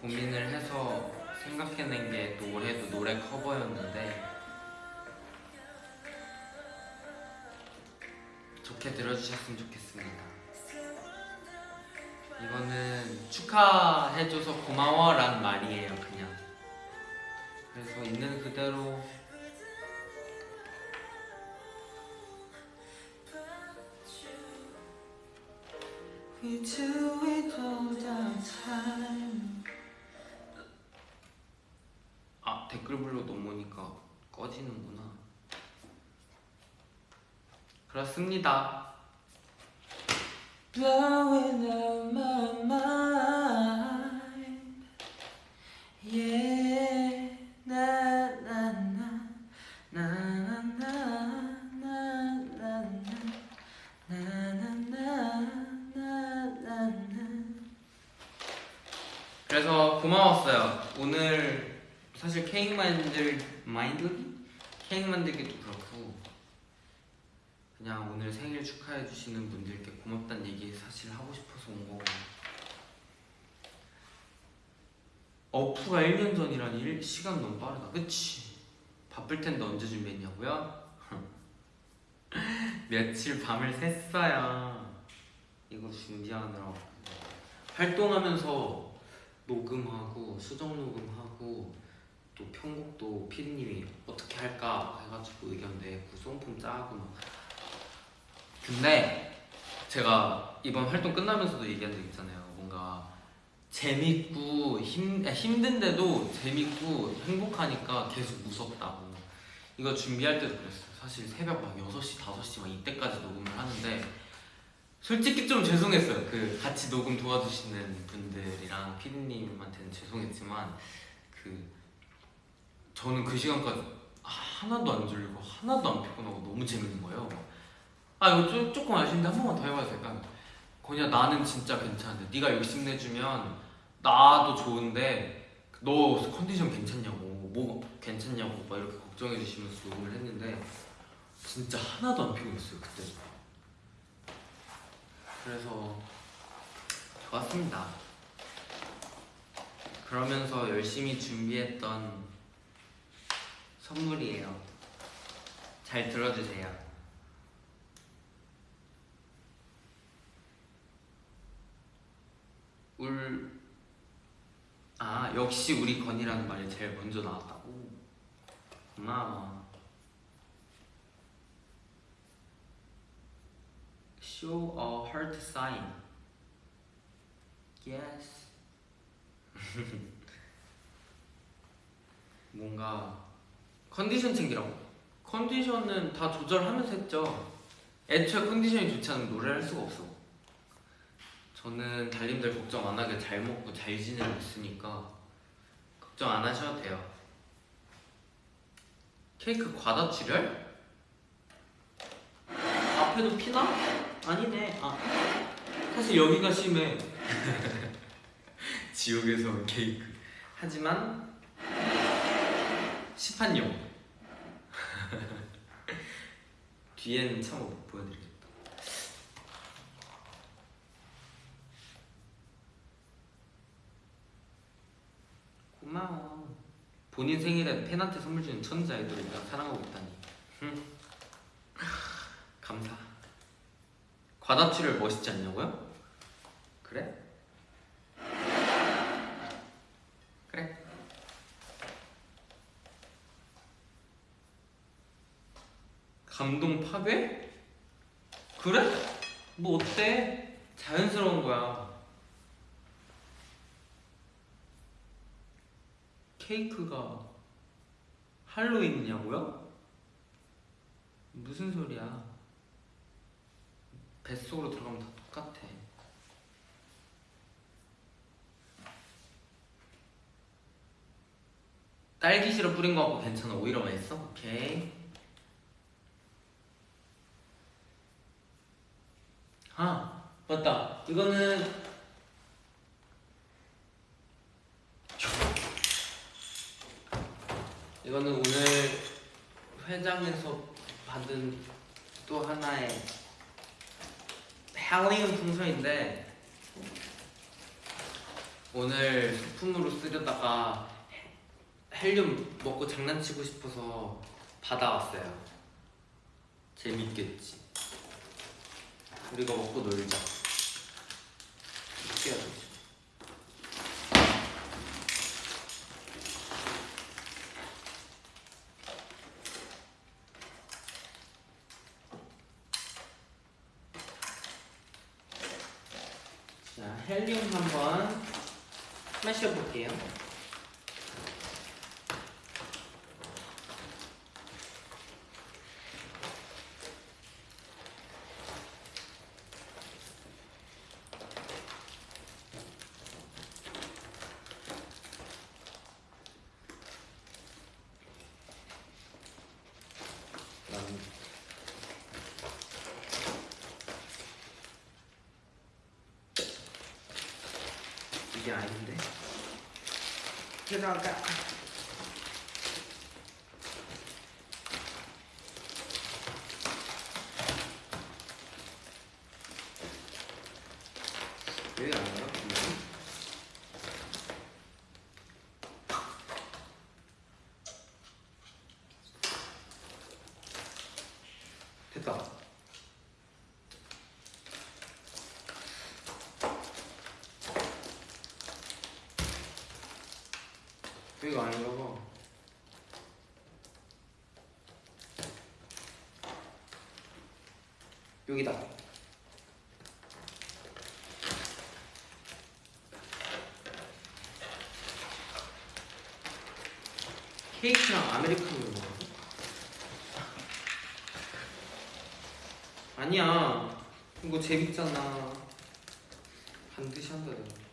고민을 해서 생각해낸 게 또 올해도 노래 커버였는데 좋게 들어주셨으면 좋겠습니다. 이거는 축하해줘서 고마워라는 말이에요, 그냥. 그래서 있는 그대로 We do it all the time. 넘으니까 꺼지는구나. 그렇습니다. Blowing out my mind. Yeah. Na. Na na na. Na na na. Na na na. 그래서 고마웠어요. 오늘 사실 케이크 만들 마인드기 케이크 만들기도 그렇고 그냥 오늘 생일 축하해 주시는 분들께 고맙다는 얘기 사실 하고 싶어서 온 거고 어프가 1년 전이라니 일- 시간 너무 빠르다. 그치? 바쁠 텐데 언제 준비했냐고요? 며칠 밤을 샜어요. 이거 준비하느라고 활동하면서 녹음하고 수정 녹음하고 또 편곡도 피디님이 어떻게 할까 해가지고 의견 내고 송품 짜고 막. 근데 제가 이번 활동 끝나면서도 얘기한 적 있잖아요. 뭔가 재밌고 힘, 아, 힘든데도 재밌고 행복하니까 계속 무섭다고. 이거 준비할 때도 그랬어요. 사실 새벽 막 6시, 5시 막 이때까지 녹음을 하는데 솔직히 좀 죄송했어요. 그 같이 녹음 도와주시는 분들이랑 피디님한테는 죄송했지만 그 저는 그 시간까지 하나도 안 졸리고 하나도 안 피곤하고 너무 재밌는 거예요. 아 이거 조, 조금 아쉬운데 한 번만 더 해봐도 될까? 거냐 나는 진짜 괜찮은데 네가 욕심내주면 나도 좋은데 너 컨디션 괜찮냐고 뭐 괜찮냐고 막 이렇게 걱정해 주시면서 녹음을 했는데 진짜 하나도 안 피곤했어요 그때. 그래서 좋았습니다. 그러면서 열심히 준비했던 선물이에요. 잘 들어주세요. 울... 아 역시 우리 건이라는 말이 제일 먼저 나왔다고? 고마워. Show a heart sign. Yes. 뭔가 컨디션 챙기라고 컨디션은 다 조절하면서 했죠 애초에 컨디션이 좋지 않으면 노래를 할 수가 없어 저는 달님들 걱정 안 하게 잘 먹고 잘 지내고 있으니까 걱정 안 하셔도 돼요. 케이크 과다 출혈? 앞에도 피나? 아니네. 아 사실 여기가 심해. 지옥에서 온 케이크. 하지만 시판용. 뒤에는 참못 보여드리겠다. 고마워. 본인 생일에 팬한테 선물 주는 천재 아이돌을 내가 사랑하고 있다니. 흠. 감사. 과다출혈 멋있지 않냐고요? 그래. 감동 파괴? 그래? 뭐 어때? 자연스러운 거야. 케이크가 할로윈이냐고요? 무슨 소리야? 뱃속으로 들어가면 다 똑같아. 딸기 시럽 뿌린 거 같고 괜찮아. 오히려 맛있어? 오케이. 아, 맞다. 이거는 이거는 오늘 회장에서 받은 또 하나의 헬리움 풍선인데 오늘 소품으로 쓰려다가 헬륨 먹고 장난치고 싶어서 받아왔어요. 재밌겠지. 우리가 먹고 놀자. 어떻게 해야 되지? 자, 헬륨 한번 마셔볼게요. 난 이게 아닌데 들어 이거 아니라고. 여기다. 케이크랑 아메리카노 먹어. 아니야. 이거 재밌잖아. 반드시 한다. 내가.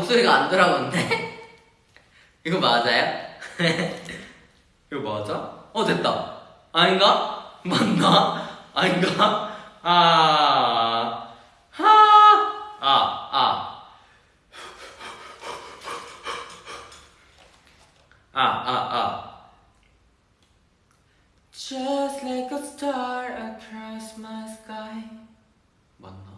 목소리가 안 돌아오는데? 이거 맞아요? 이거 맞아? 어, 됐다. 아닌가? 맞나? 아닌가? 아, 하, 아, 아. 아, 아, 아. Just like a star across my sky. 맞나?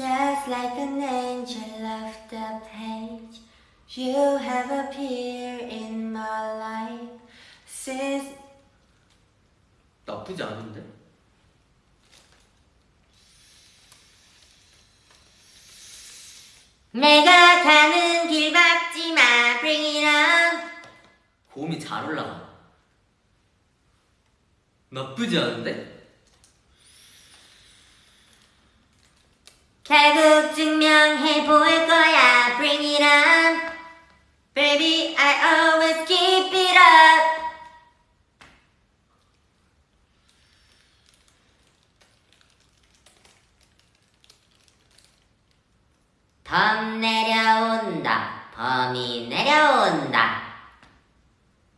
Just like an angel off the page. You have appeared in my life since 나쁘지 않은데? 내가 가는 길 막지 마. Bring it on. 고음이 잘 올라가. 나쁘지 않은데? 결국 증명해 볼 거야. Bring it on. Baby, I always keep it up. 범 내려온다. 범이 내려온다.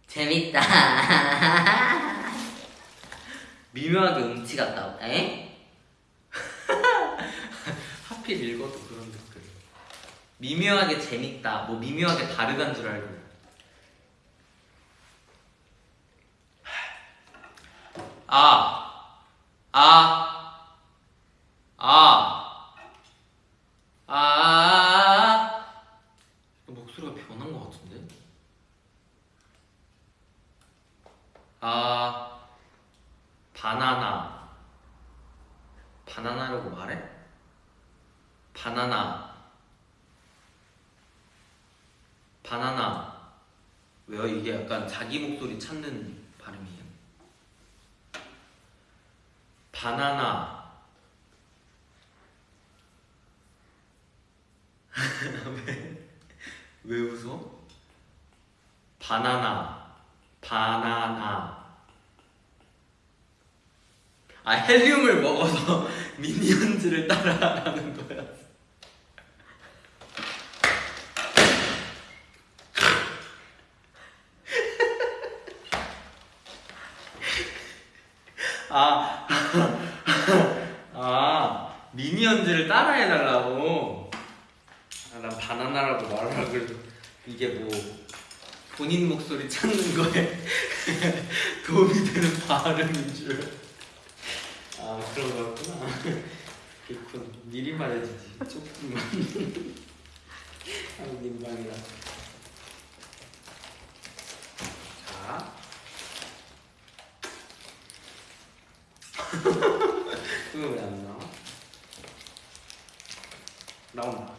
재밌다. 미묘하게 음치 같다고. 에? 하필 읽어도 그런 댓글. 미묘하게 재밌다. 뭐 미묘하게 다르단 줄 알고. 아, 아, 아, 아. 목소리가 변한 것 같은데? 아 바나나 바나나라고 말해? 바나나. 바나나. 왜요? 이게 약간 자기 목소리 찾는 발음이에요. 바나나. 왜? 왜 웃어? 바나나. 바나나. 아 헬륨을 먹어서 미니언즈를 따라하는 거야 미니언즈를 따라해달라고. 아, 난 바나나라고 말을 하고 그래도 이게 뭐 본인 목소리 찾는 거에 도움이 되는 발음인 줄. 아 그런 거였구나. 그렇군. 미리 말해주지. 조금만. 아 민망이다. 자. 그거 왜안 나와? 나온다.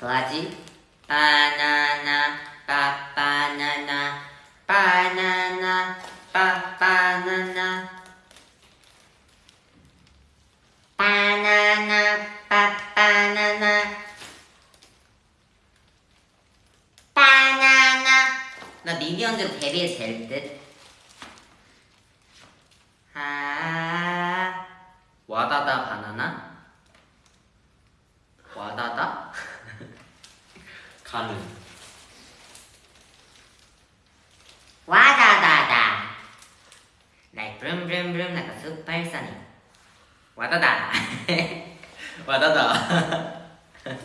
뭐하지? 바나나 빠 바나나 바나나 빠 바나나 바나나 빠 바나나 바나나 나 미니언즈 데뷔해도 될 듯? 아 와다다 바나나? 와다다? 가는. 와다다다 Like vroom vroom vroom 와다다 와다다.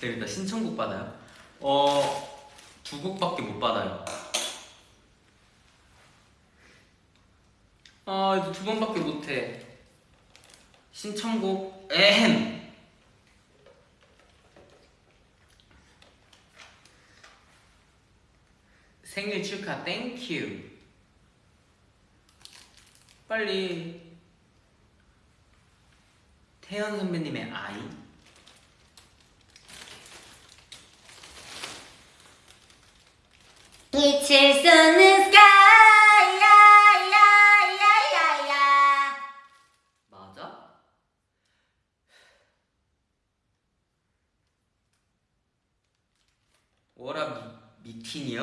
재밌다. 신청곡 받아요? 어, 두 곡밖에 못 받아요. 아, 이거 두 번밖에 못 해. 신청곡, 에헴. 생일 축하, 땡큐. 빨리. 태연 선배님의 아이. 미칠 수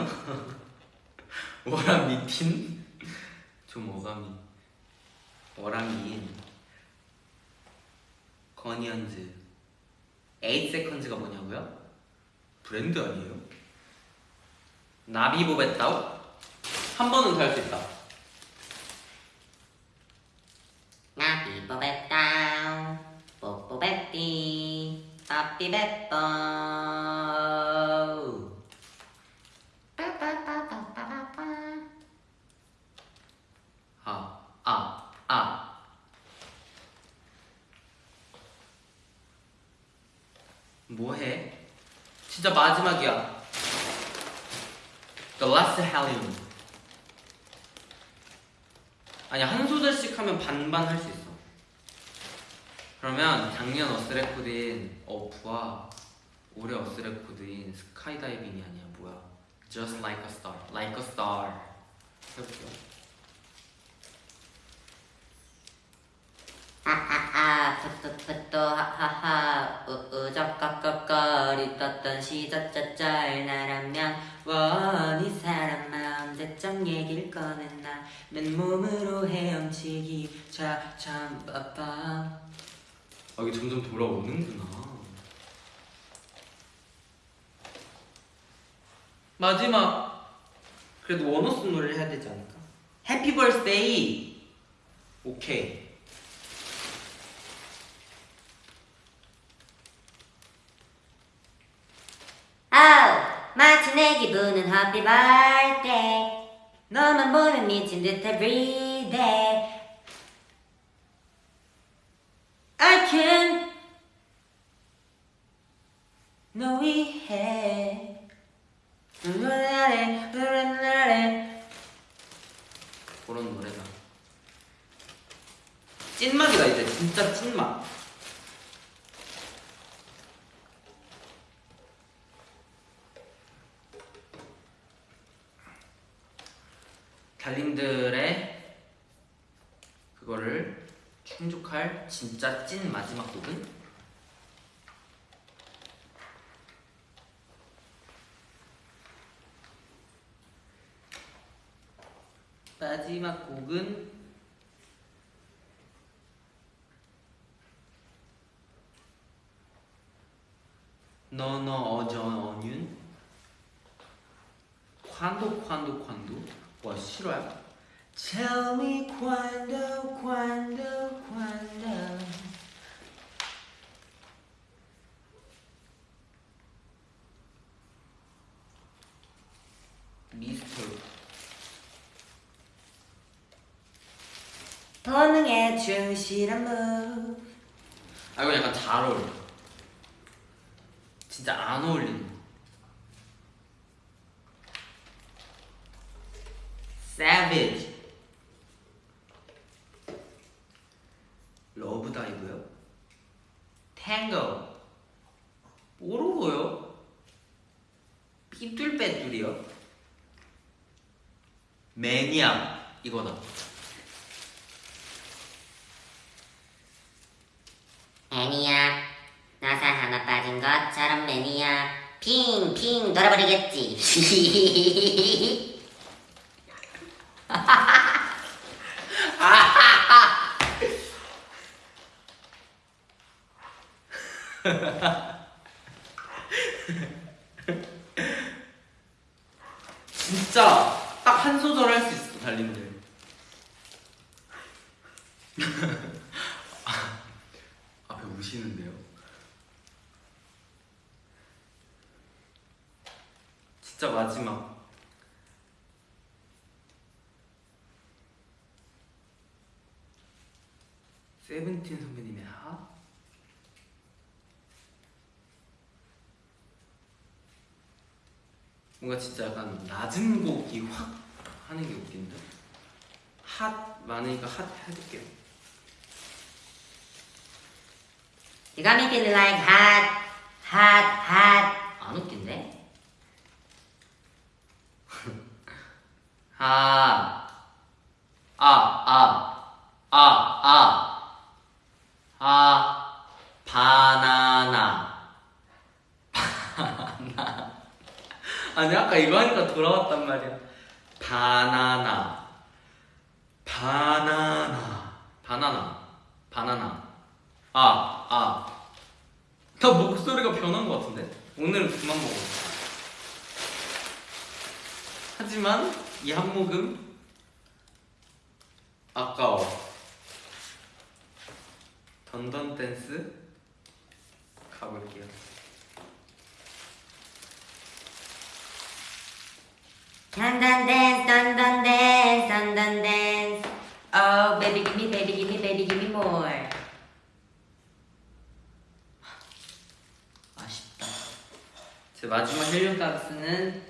워라 미 틴? 좀 어감이 워라미인 거니언즈 8세컨즈가 뭐냐고요? 브랜드 아니에요? 나비보베타오? 한 번은 더 할 수 있다 나비 뽀베따 뽀뽀베띠 빠삐베뽀 빠빠빠빠빠빠 아, 아, 아. 뭐해? 진짜 마지막이야. The last Helium. 아니 한 소절씩 하면 반반 할 수 있어. 그러면 작년 어스레코드인 어프와 올해 어스레코드인 스카이다이빙이 아니야 뭐야? Just like a star, like a star. 해볼게요. 아아아 푸뚜푸뚜 하하하 우우적꺽꺽거리 떴던 시저쩌쩔 나라면 원이 사람 마음 대점 얘기를 꺼낸 나 맨몸으로 헤엄치기 차참 빠빠 아 이게 점점 돌아오는구나. 마지막. 그래도 원어스 노래를 해야 되지 않을까? happy birthday 오케이. 아우 마치 내 기분은 happy birthday. 너만 보면 미친 듯 every day I can 너 위해 노래하래 노래하래 그런 노래다 찐막이다 이제 진짜 찐막 달님들의 그거를 충족할 진짜 찐 마지막 곡은? 마지막 곡은 너너 어저 어윤 콴도 콴도 콴도 와 실화야? Tell me cuando, cuando, cuando. 미스터 충실한 move. 아 이거 약간 잘 어울려 진짜 안 어울리는 Savage 러브다이브요? 탱고 뽀로로요? 삐뚤빼뚤이요? 매니아 이거다 애니야 나사 하나 빠진 것처럼 매니아 핑핑 돌아버리겠지 진짜 딱 한 소절 할 수 있어 달님들. 아, 앞에 우시는데요. 진짜 마지막. 세븐틴 선배님의 하? 뭔가 진짜 약간 낮은 곡이 확 하는 게 웃긴데 핫 많으니까 핫 해볼게요 You got me feeling like hot hot hot 안 웃긴데? 아, 아, 아, 아, 아, 아, 바나나. 아니 아까 이거 하니까 돌아왔단 말이야. 바나나, 바나나, 바나나, 바나나. 아, 아. 나 목소리가 변한 것 같은데? 오늘은 그만 먹어. 하지만 이 한 모금 아까워. 던던 댄스 가볼게요. Dun Dun Dance Dun Dun Dance Dun Dun Dance Oh baby give me baby give me baby give me more 아쉽다. 제 마지막 헬륨 댄스는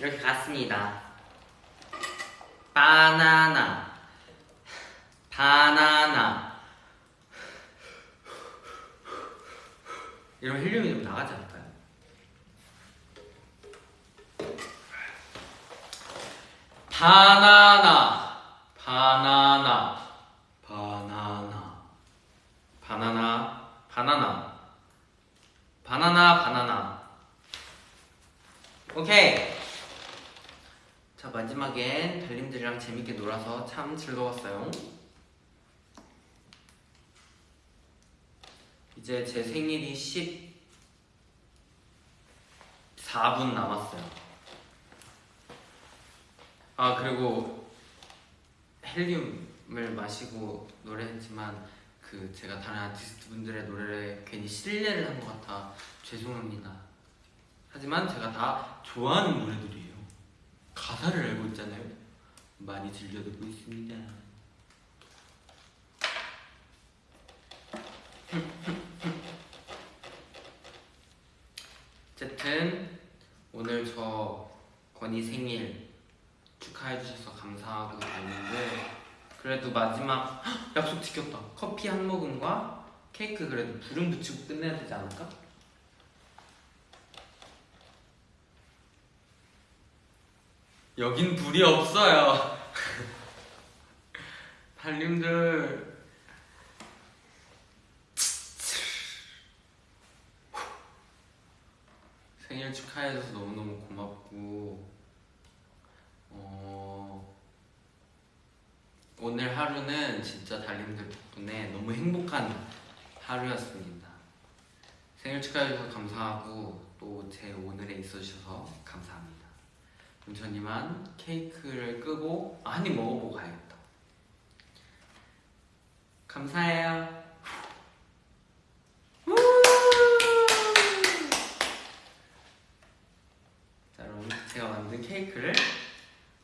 이렇게 갔습니다. 바나나, 바나나. 이런 헬륨이 좀 나가지 않 바나나, 바나나, 바나나, 바나나, 바나나. 바나나 바나나. 오케이. 자 마지막엔 달님들이랑 재밌게 놀아서 참 즐거웠어요. 이제 제 생일이 14분 남았어요 아 그리고 헬륨을 마시고 노래했지만 그 제가 다른 아티스트 분들의 노래를 괜히 신뢰를 한 것 같아 죄송합니다. 하지만 제가 다 좋아하는 노래들이에요. 가사를 알고 있잖아요. 많이 들려드리고 있습니다. 어쨌든 오늘 저 건이 생일 축하해 주셔서 감사하고 있는데 그래도 마지막 헉, 약속 지켰다. 커피 한 모금과 케이크 그래도 불은 붙이고 끝내야 되지 않을까? 여긴 불이 없어요. 달님들 생일 축하해줘서 너무너무 고맙고 어, 오늘 하루는 진짜 달님들 덕분에 너무 행복한 하루였습니다. 생일 축하해주셔서 감사하고 또 제 오늘에 있어주셔서 감사합니다. 그럼 전 이만 케이크를 끄고 입 먹어보고 가야겠다. 감사해요. 우! 자, 그럼 제가 만든 케이크를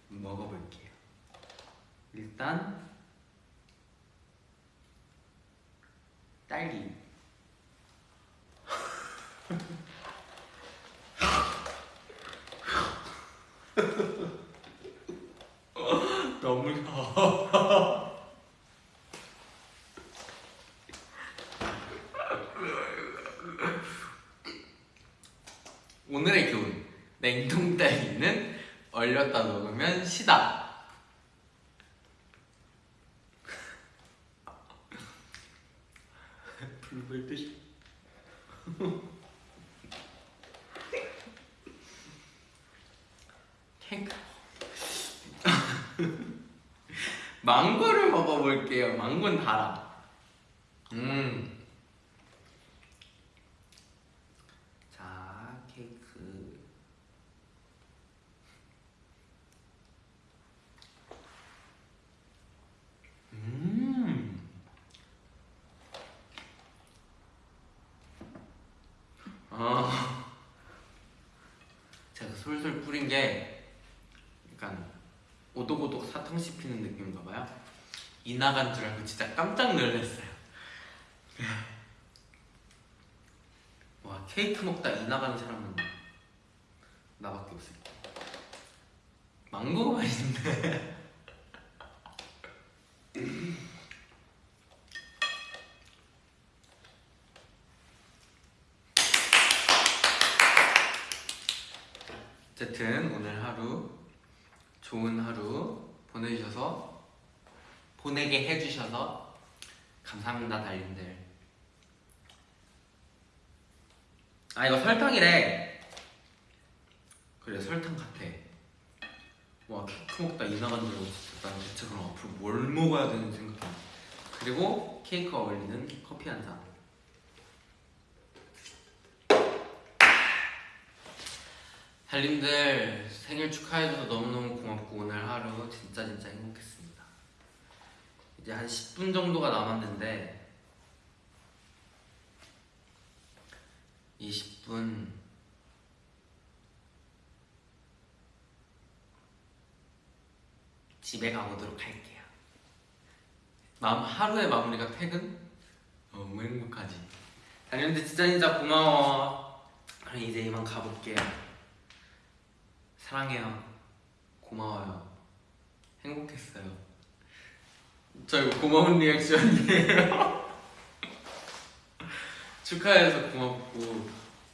먹어볼게요. 일단 딸기. 너무 혀. 오늘의 교훈. 냉동 딸기는 얼렸다 먹으면 시다. 불불 듯이. 케이크. 망고를 먹어볼게요. 망고는 달아. 음. 자, 케이크. 음. 아. 제가 솔솔 뿌린 게 약간 오독오독 사탕 씹히는 느낌인가 봐요. 이 나간 줄 알고 진짜 깜짝 놀랐어요. 와 케이크 먹다 이 나가는 사람은 나밖에 없을 거야. 망고가 맛있는데. 어쨌든 오늘 하루 좋은 하루 보내주셔서 보내게 해주셔서 감사합니다 달님들 아 이거 설탕이래 그래 설탕 같아 와 케이크 먹다 이 나간 줄 알고 진짜 난 대체 그럼 앞으로 뭘 먹어야 되는 생각이 그리고 케이크 어울리는 커피 한잔 달님들 생일 축하해줘서 너무너무 고맙고 오늘 하루 진짜 진짜 행복했습니다. 이제 한 10분 정도가 남았는데 이 10분 집에 가보도록 할게요. 마음 하루의 마무리가 퇴근? 너무 행복하지. 달님들 진짜 진짜 고마워. 그럼 이제 이만 가볼게요. 사랑해요. 고마워요. 행복했어요. 저 이거 고마운 reaction이에요. 축하해서 고맙고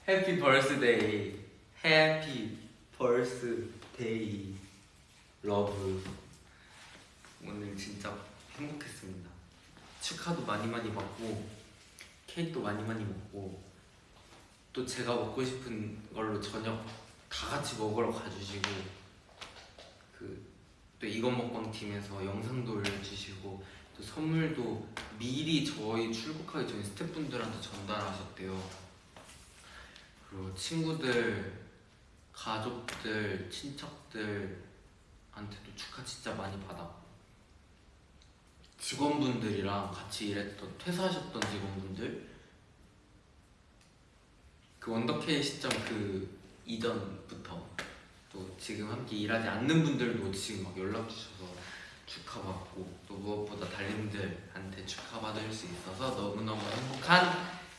happy birthday happy birthday love 오늘 진짜 행복했습니다. 축하도 많이 많이 받고 케이크도 많이 많이 먹고 또 제가 먹고 싶은 걸로 저녁 다 같이 먹으러 가주시고 그 또 이건 먹방 팀에서 영상도 올려주시고 또 선물도 미리 저희 출국하기 전에 스태프분들한테 전달하셨대요. 그리고 친구들, 가족들, 친척들한테도 축하 진짜 많이 받았고 직원분들이랑 같이 일했던 퇴사하셨던 직원분들 그 원더케이 시점 그 이전부터 또 지금 함께 일하지 않는 분들도 지금 막 연락 주셔서 축하받고 또 무엇보다 달님들한테 축하받을 수 있어서 너무너무 행복한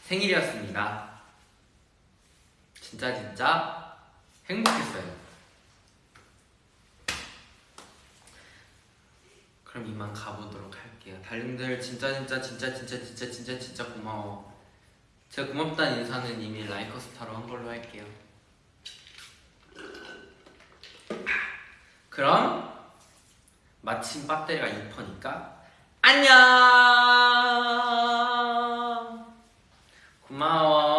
생일이었습니다. 진짜 진짜 행복했어요. 그럼 이만 가보도록 할게요. 달님들 진짜 진짜 진짜 진짜 진짜 진짜 진짜 고마워. 제가 고맙다는 인사는 이미 라이커스타로 한 걸로 할게요. 그럼 마침 배터리가 2%니까 안녕! 고마워